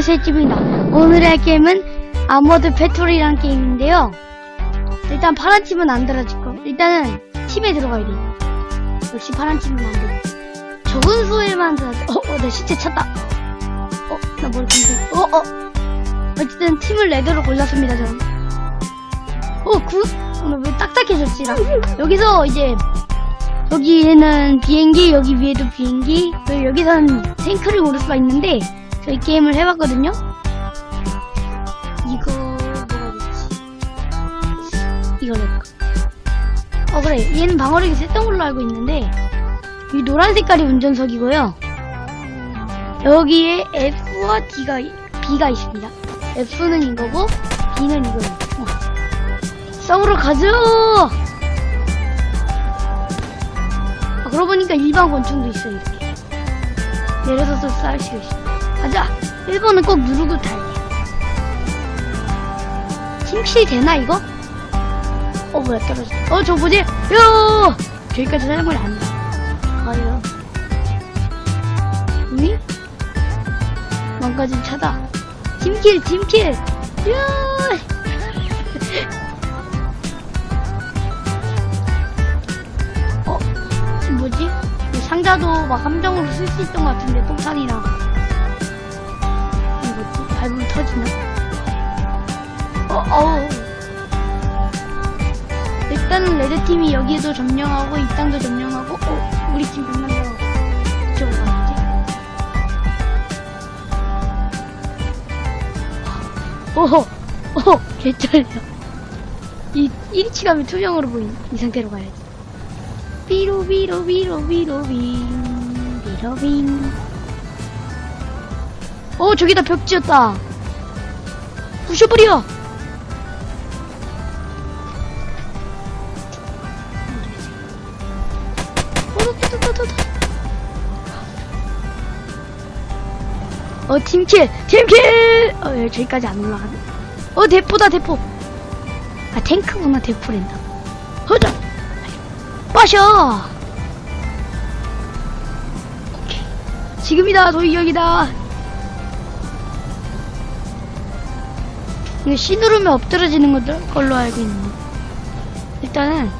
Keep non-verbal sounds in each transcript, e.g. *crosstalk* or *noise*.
안녕하세요 찌입니다. 오늘 할 게임은 Armored Patrol이라는 게임인데요. 일단 파란 팀은 안 들어질 거 일단은 팀에 들어가야 돼 역시 파란 팀은 안 돼. 적은 수에만 들어가 어, 어, 내 시체 찾다. 어, 나 머리 감겨 어, 어. 어쨌든 팀을 red로 골랐습니다 저는. 어, good! 오늘 왜 딱딱해졌지 나? 여기서 이제 여기에는 비행기, 여기 위에도 비행기, 여기서는 탱크를 고를 수가 있는데, 저희 게임을 해봤거든요? 이거, 뭐가 좋지? 이걸 해볼까? 어, 그래. 얘는 방어력이 셌던 걸로 알고 있는데, 이 노란 색깔이 운전석이고요. 여기에 F와 D가, B가 있습니다. F는 이거고, B는 이거예요. 어. 싸우러 가죠! 아, 그러고 보니까 일반 권총도 있어요, 이렇게. 내려서도 쌀 수가 있어. 가자! 1번은 꼭 누르고 달려. 팀킬 되나, 이거? 어, 뭐야, 떨어졌어. 어, 저 뭐지? 야! 저기까지 사용을 안 돼. 가요. 응? 망가진 차다. 팀킬, 팀킬! 야! *laughs* 어, 뭐지? 이 상자도 막 함정으로 쓸 수 있던 것 같은데, 똥산이랑. 밟으면 터지나? 어, 어우. 일단은 레드팀이 여기에도 점령하고, 이 땅도 점령하고, 어, 우리 팀 백만 명 이쪽으로 가야지. 오호, 오호, 개쩔려. 이, 1위치 가면 투명으로 보인, 이 상태로 가야지. 비로 비로 비로 비로 빈 비로 빈. 오 저기다 벽 지었다. 부셔버려. 어 팀킬 팀킬. 어 예, 저기까지 안 올라가네. 어 대포다 대포. 아 탱크구나 대포랜다. 허자. 빠셔! 오케이. 지금이다, 도이격이다. 이거 C 누르면 엎드러지는 것들 걸로 알고 있는데. 일단은,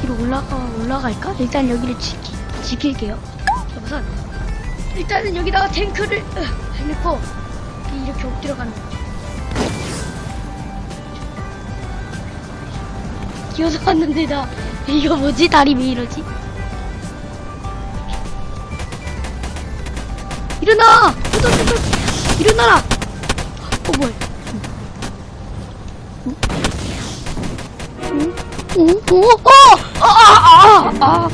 뒤로 올라가, 올라갈까? 일단 여기를 지키, 지킬게요. 우선, 일단은 여기다가 탱크를, 으, 해놓고, 이렇게 엎드려 가는 거죠. 기어서 갔는데 나 이거 뭐지? 다리 왜 이러지? 일어나! 일어나라! 어 뭐야? 응? 응? 어? 어? 아! 아! 아! 아!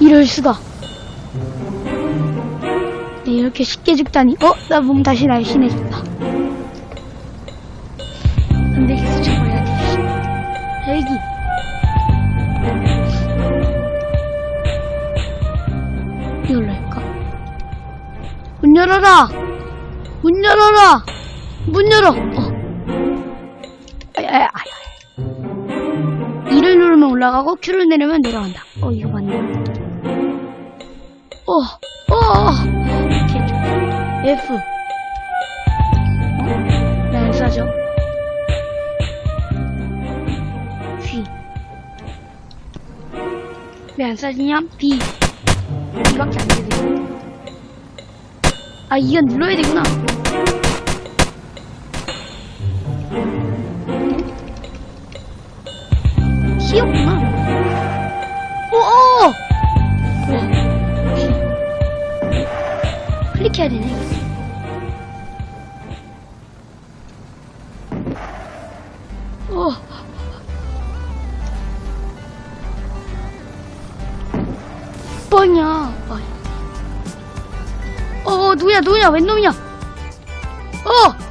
이럴 수가. 네, 이렇게 쉽게 죽다니. 어? 나 몸 다시 날씬해졌다. 근데 계속 잡아야 돼. 이걸로 할까? 문 열어라! 문 열어라! 문 열어! 어. 아야야, 아야. 이를 누르면 올라가고, Q를 내리면 내려간다. 어, 이거 맞네. 어, 어, 오케이, 좋아. F. 어? 왜안 쏴져? G. 왜안 쏴지냐? B. B밖에 안 되네. 아, 이건 눌러야 되구나. C였구나. 오, 오! 뭐야? 클릭해야 되네, 이거. 어. 뻔이야. 어, 어, 누구냐, 누구냐, 웬 놈이냐? 어!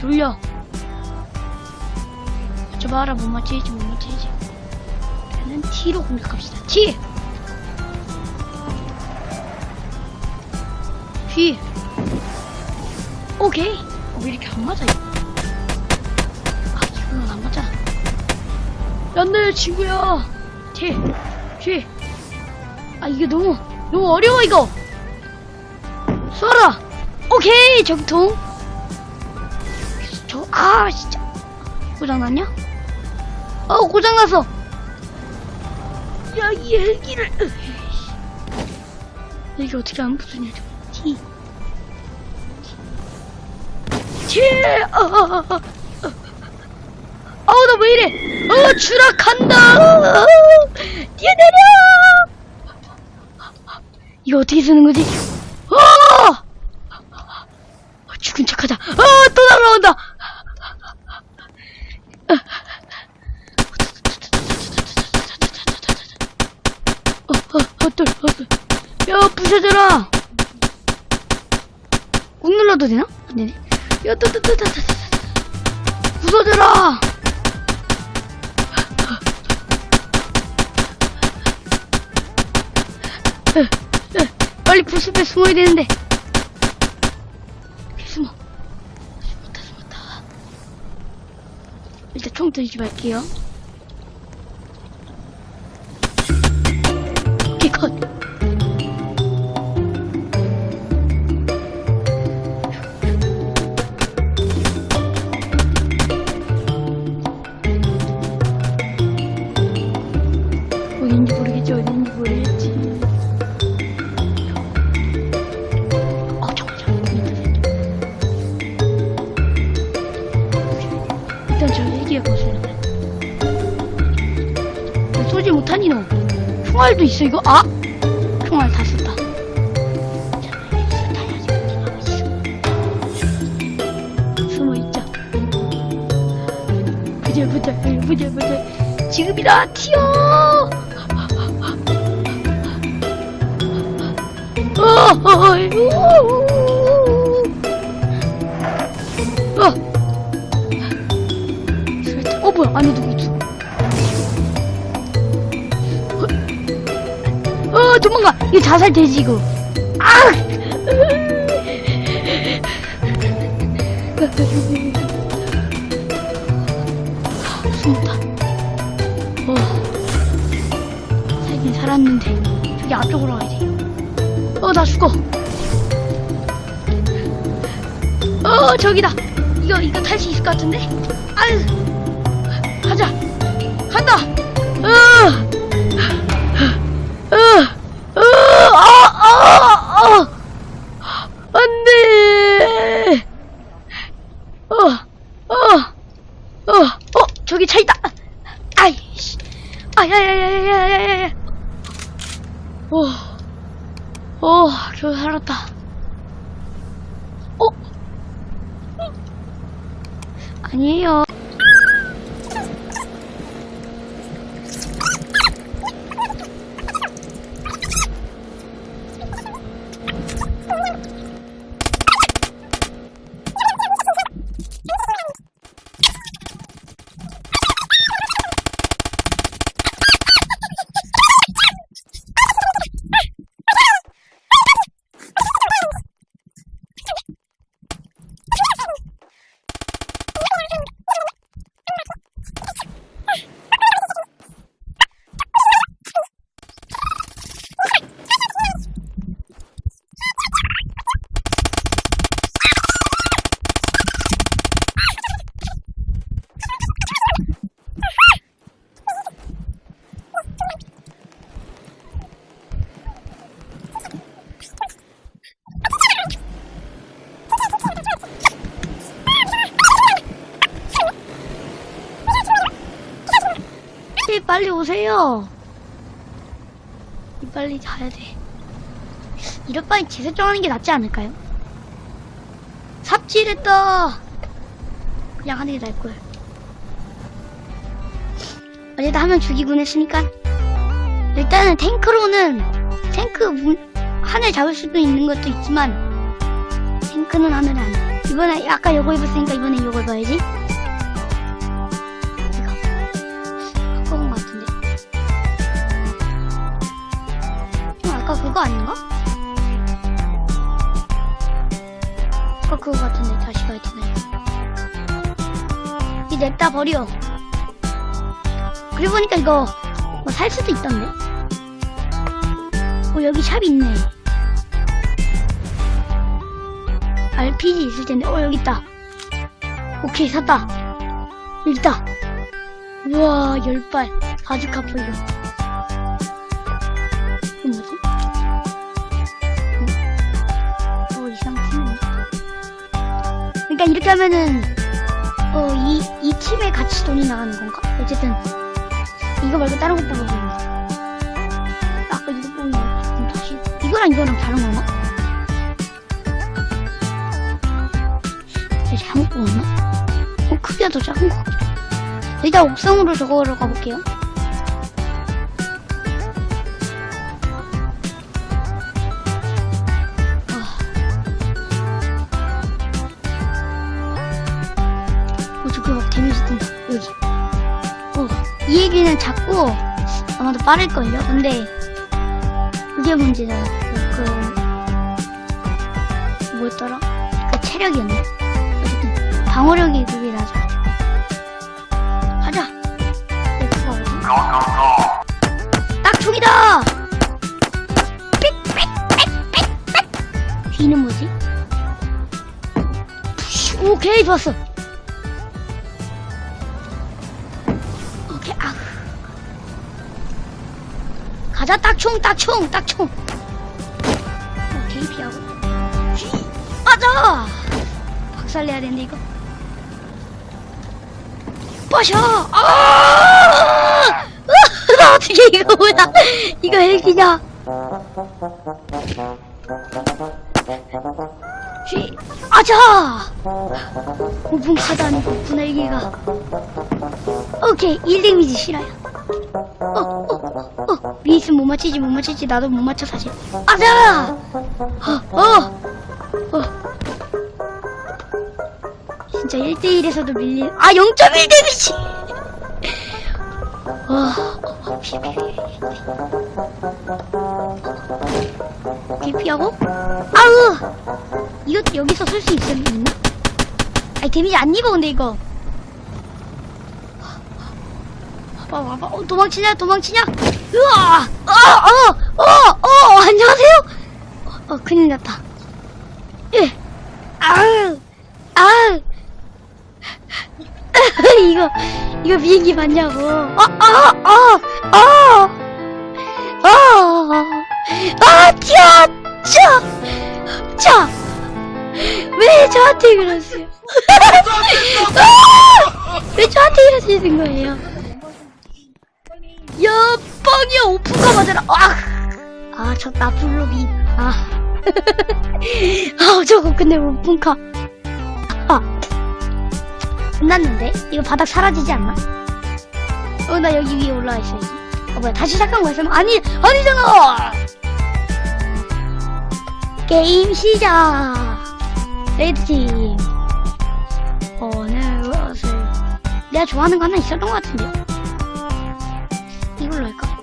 돌려. 맞춰봐라, 못 맞추지, 못 맞추지. 일단은 T로 공격합시다. T! T! 오케이. 어, 왜 이렇게 안 맞아? 아, 이거는 안 맞아. 안돼 친구야 뒤에, 뒤에. 아, 이게 너무, 너무 어려워, 이거. 쏴라! 오케이, 정통. 저, 아, 진짜. 고장났냐? 어, 고장났어. 야, 이 헬기를. 이게 어떻게 안 부수냐, 저. T. T. 아, 아, 아, 아. 아우, 나 왜 이래? 어, 추락한다! 뛰어내려! 이거 어떻게 쓰는 거지? 어! 어, 죽은 척하자. 어, 또 날라온다! 어, 어, 어떨, 어떨. 야, 부셔져라! 꾹 눌러도 되나? 안 되네. 야, 따, 따, 따, 따, 따, 따. 부서져라! 빨리 부숲에 숨어야 되는데. 숨어. 숨었다, 숨었다. 일단 총 들지 말게요. 오케이, 컷. 총알도 있어, 이거? 아! 총알 다 썼다. 잠깐만, 여기서 타야지. 어디 나가 있어. 숨어 있자. 부자, 부자, 부자, 부자. 지금이다, 튀어! 어, 어, 뭐야, 안에 누구 도망가! 이거 자살 되지, 이거. 아! 숨었다. 어. 살긴 살았는데. 저기 앞쪽으로 가야 돼. 어, 나 죽어. 어, 저기다. 이거, 이거 탈 수 있을 것 같은데? 아유. 가자. 간다. 어. 어. 어. 아, 아, 아. 안 돼. 어. 어. 어. 어, 저기 차 있다. 아이씨. 아야야야야야야야. 어. 어, 겨우 살았다. 어? 아니에요. 오세요. 빨리 자야 돼. 이럴 바엔 재설정하는 게 낫지 않을까요? 삽질했다. 그냥 하는 게 나을 거야. 어제도 한 명 죽이곤 했으니까. 일단은 탱크로는 탱크 문, 하늘 잡을 수도 있는 것도 있지만 탱크는 하늘 안. 해. 이번에 아까 요거 입었으니까 이번에 요거 입어야지. 그거 아닌가? 아까 그거 같은데 다시 가야 되나요? 이 냅다 버려. 그리고 보니까 이거 뭐 살 수도 있던데. 어, 여기 샵 있네. RPG 있을 텐데. 어, 여기 있다. 오케이, 샀다. 여기 있다. 우와, 열 발. 바주카 폴로. 그러니까 이렇게 하면은, 어, 이, 이 팀에 같이 돈이 나가는 건가? 어쨌든, 이거 말고 다른 거 뽑아보면 아까 이거 뽑은 거 다시 이거랑 이거랑 다른 건가? 제가 잘못 뽑았나? 어 크기가 더 작은 것 같기도 하고. 일단 옥상으로 저거로 가볼게요 아마도 빠를걸요? 근데 그게 문제다. 그, 그 뭐였더라? 그 체력이었나? 어쨌든 방어력이 그게 낮아. 가자. 딱 총이다! 삑삑삑삑삑 뒤는 뭐지? 오케이 좋았어. 가자 딱총 딱총 딱총. 피하고. 휘, 맞아! 박살내야 되는데 이거. 빠셔! 아! 어떻게 이거 뭐야? 이거 헬기냐 휘 아자 오분 카드 아니고 분헬기가 오케이 1데미지 실화야 어, 어, 어, 위에 있으면 못 맞히지, 못 맞히지. 나도 못 맞춰, 사실. 아자! 어, 어, 어. 진짜 1대1에서도 밀리, 아, 0.1 데미지! 와, 어, 피, 피, 피. 오케이, 피하고. 아우! 이것도 여기서 쓸 수 있나? 아니, 데미지 안 입어, 근데 이거. 와봐, 와봐. 어, 도망치냐, 도망치냐? 으아! 어, 어, 어, 어, 안녕하세요? 어, 어 큰일 났다. 예. 아우, 아우. *laughs* 이거, 이거 비행기 맞냐고. 아, 아, 아, 아, 아, 아, 튀어! 차! 차! 왜 저한테 그러세요? 아! *laughs* 왜 저한테 이러시는 거예요? 야, 빵이야, 오픈카 맞아라. 아, 아, 저 나쁜 놈이. 아. *laughs* 아, 저거 근데 오픈카. 아. 끝났는데? 이거 바닥 사라지지 않나? 어, 나 여기 위에 올라와 있어야지. 어, 뭐야, 다시 거야? 설마? 아니, 아니잖아! 게임 시작! 레드팀. 오늘 무엇을. 내가 좋아하는 거 하나 있었던 것 같은데요? 이걸로 할까?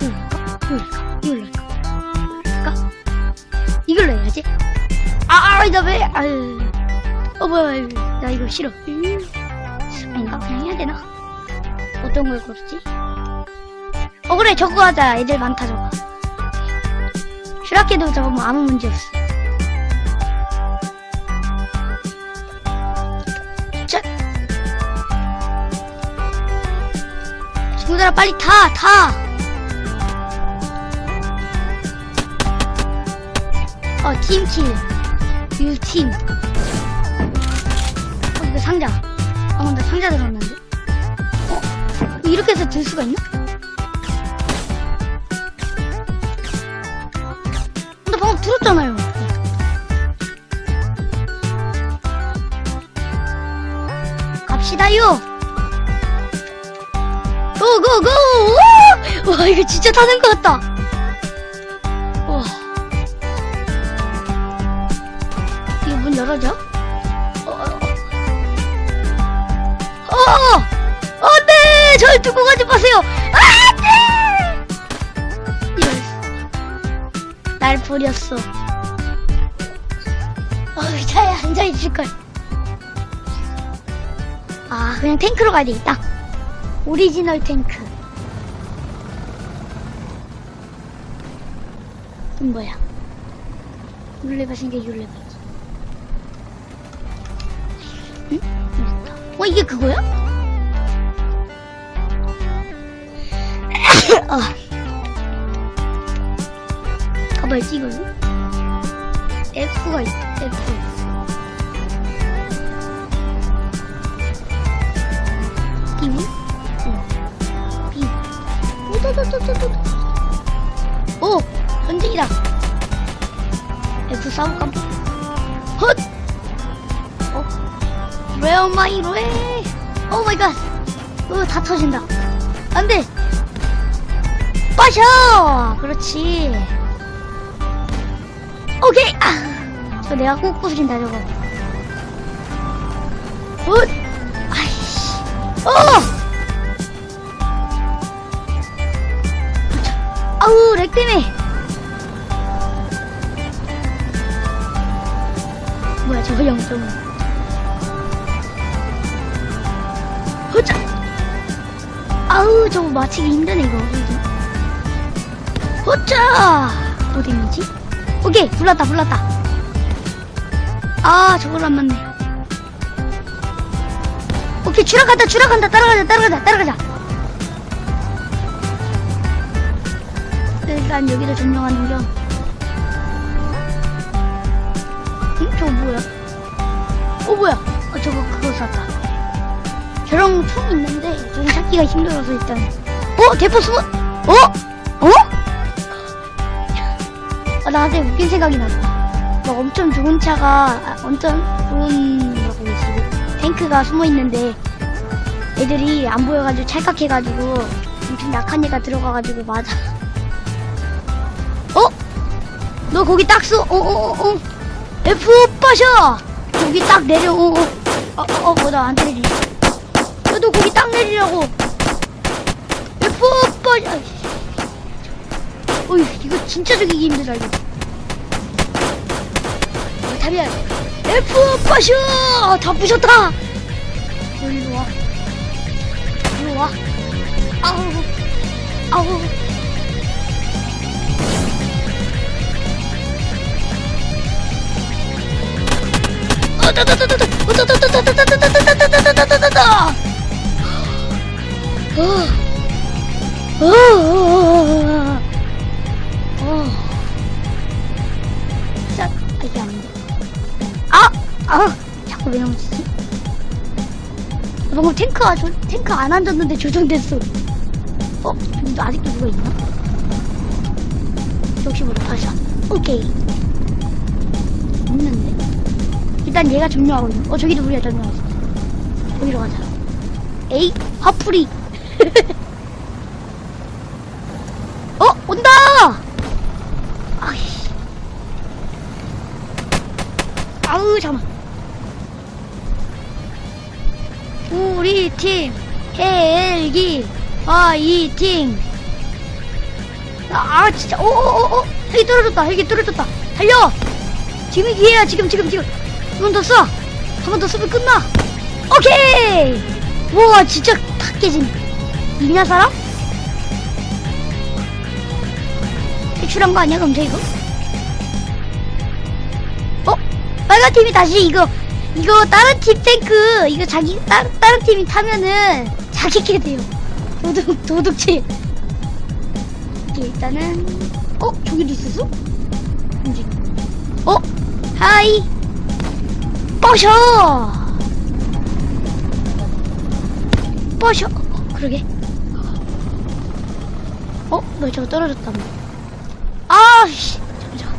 이걸로 할까? 이걸로 할까? 이걸로 해야지. 아, 아, 나 왜, 아유. 어, 뭐야, 나 이거 싫어. 음. 아닌가? 그냥 해야 되나? 어떤 걸 고르지? 어, 그래, 저거 하자. 애들 많다, 저거. 슈라케도 저거 뭐 아무 문제 없어. 자. 친구들아, 빨리 타, 타! 어, 팀킬. 유팀. 상자. 어, 나 상자 들었는데. 어? 이렇게 해서 들 수가 있나? 나 방금 들었잖아요. 갑시다요. 고고고! 와, 와, 이거 진짜 타는 것 같다. 절 두고 가지 마세요! 안 돼! 이럴 날 버렸어. 어, 의자에 앉아있을걸. 아, 그냥 탱크로 가야 되겠다. 오리지널 탱크. 이건 뭐야? 율레바 생겨 율레바. 응? 어 이게 그거야? 아. 가봐야지 이걸로. F가 있다. F. 띠미? 응. B. 오도도도도도. 오! 전쟁이다. F 싸울까? 헛! 어? Where my way? 오 마이 갓. 어, 다 터진다. 안 돼! 빠셔! 그렇지. 오케이! 아! 저 내가 꼭 부수린다, 저거. 헛! 아이씨. 어! 아우, lag 때문에. 뭐야, 저거 0.5. 허자! 아우, 저거 맞히기 힘드네, 이거. 뭐 데미지? 오케이, 불렀다, 불렀다. 아, 저걸 안 맞네. 오케이, 추락한다, 추락한다. 따라가자, 따라가자, 따라가자. 일단 여기를 점령하는 겸. 응? 저거 뭐야? 어, 뭐야? 어, 저거 그거 샀다. 저런 총 있는데, 저기 찾기가 힘들어서 일단. 어? 대포 숨어? 어? 나한테 웃긴 생각이 났다. 막 엄청 좋은 차가, 아, 엄청 좋은, 뭐라고 해야지, 탱크가 숨어 있는데, 애들이 안 보여가지고 찰칵해가지고, 엄청 약한 애가 들어가가지고 맞아. 어? 너 거기 딱 써. 어, 어, 어, 어. F 빠셔! 여기 딱 내려. 어, 어. 어, 어, 어, 나 안 때리지. 야, 너 거기 딱 내리라고. F. 아이씨. 어이, 이거 진짜 죽이기 힘들다, 이거. 어, 답이야. F 빠셔! 다 부셨다! 어, 일로 와. 일로 와. 아우. 아우. 자, 탱크가, 조, 탱크 안 앉았는데 조정됐어. 어? 아직도 누가 있나? 역시 모두 다시 와. 오케이. 없는데? 일단 얘가 점령하고 있는. 어 저기도 우리가 점령하고 있어. 저기로 가자. 에이 화풀이. *laughs* 어 온다. 아이씨. 아우 잠만. 우리 팀 헬기 화이팅. 아 진짜 오오오오 헬기 떨어졌다 헬기 떨어졌다 달려 지금이 기회야 지금 지금 지금 한 번더 쏴! 한번더 쏘면 끝나! 오케이! 우와, 진짜 다 깨진. 있냐, 사람? 퇴출한 거 아니야, 저 이거? 어? 빨간 팀이 다시 이거, 이거 다른 팀 탱크, 이거 자기, 따, 다른 팀이 타면은 자기게 돼요. 도둑, 도둑질. 오케이, 일단은, 어? 저기도 있었어? 움직 어? 하이! 뻐셔! 뻐셔! 어, 그러게. 어? 왜 저거 떨어졌다, 뭐. 아씨! 잠시만.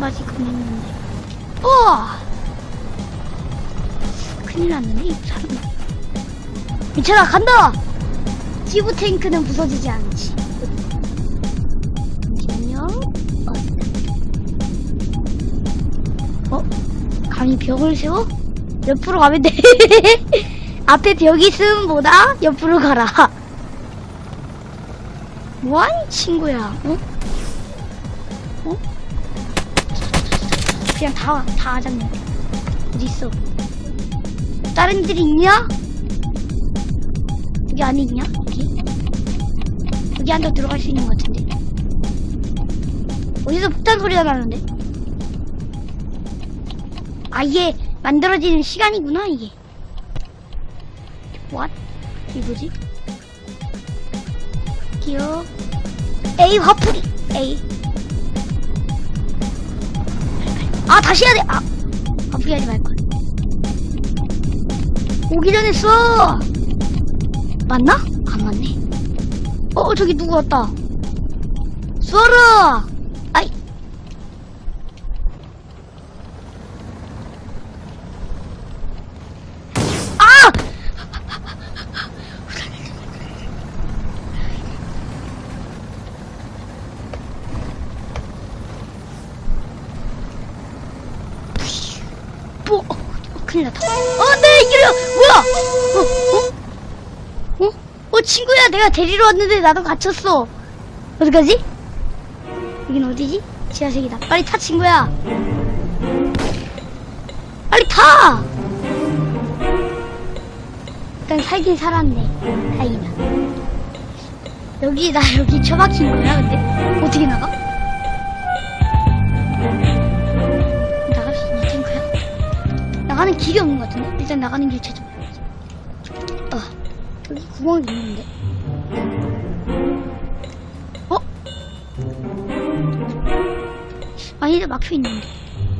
맛이 금했는데. 우와! 큰일 났네, 이 사람. 괜찮아, 간다! 지부 탱크는 부서지지 않지. 잠시만요. 어? 어? 감히 벽을 세워? 옆으로 가면 돼. *laughs* 앞에 벽이 있으면 뭐다? 옆으로 가라. 뭐하니 친구야? 어? 어? 그냥 다, 다 하자면 어디 있어? 다른 애들이 있냐? 여기 안에 있냐? 여기? 여기 안으로 들어갈 수 있는 것 같은데. 어디서 폭탄 소리가 나는데? 아, 이게 만들어지는 시간이구나, 이게. What? 이게 뭐지? 기어. A 화풀이. A. 아, 다시 해야 돼. 아, 화풀이 하지 말걸. 오기 전에 써! 맞나? 안 맞네. 어, 저기 누구 왔다. 쏘라! 아이. 아! 뭐, 어, 어, 큰일 났다. 어, 네, 이리야! 뭐야! 어, 어? 어? 내가 데리러 왔는데 나도 갇혔어. 어떡하지? 여긴 어디지? 지하색이다. 빨리 타, 친구야. 빨리 타! 일단 살긴 살았네. 다행이다. 여기, 나 여기 처박힌 거야, 근데? 어떻게 나가? 나갈 수 있는 탱크야? 나가는 길이 없는 것 같은데? 일단 나가는 길 찾아봐야지. 어, 여기 구멍이 있는데. 아니다, 막혀 있는데.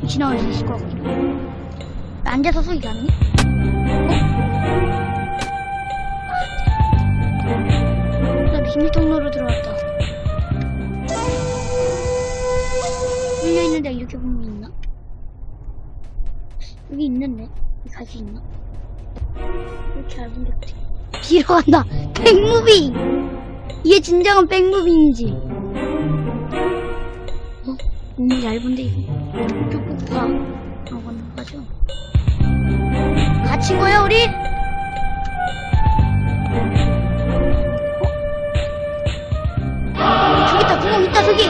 지나갈 수 있을 것 해. 앉아서 소리 가능해? 어? 나 비밀 통로로 들어왔다. 열려 있는데 이렇게 보면 있나? 여기 있는데 갈 수 있나? 이렇게 얇은데 어떻게? 뒤로 간다. 백무빙. 이게 진정한 백무빙이지. 어? 너무 얇은데 이거. 가는 거죠? 갇힌 거야 우리? 어? 저기 있다 구멍 있다 저기.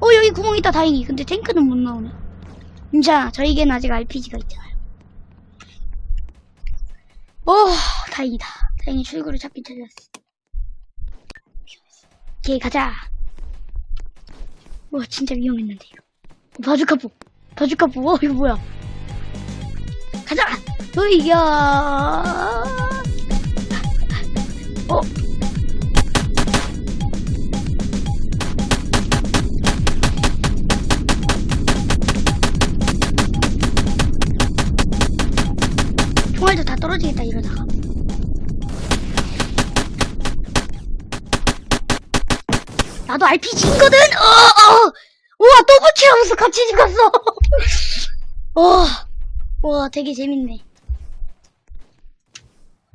어 여기 구멍 있다 다행히. 근데 탱크는 못 나오네. 자 저에겐 아직 RPG가 있잖아요. 오 다행이다. 다행히 출구를 찾긴 찾았어. 오케이 가자. 와 진짜 위험했는데 이거. 바주카포! 바주카포! 어 이거 뭐야? 가자! 으이야! 어? 총알도 다 떨어지겠다 이러다가 나도 RPG인거든? 어, 어. 우와, 또 붙이면서 같이 집 갔어. *laughs* 와, 와, 되게 재밌네.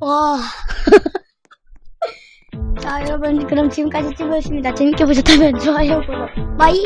와. *laughs* 자, 여러분, 그럼 지금까지 찍었습니다. 재밌게 보셨다면 좋아요, 구독. 바이!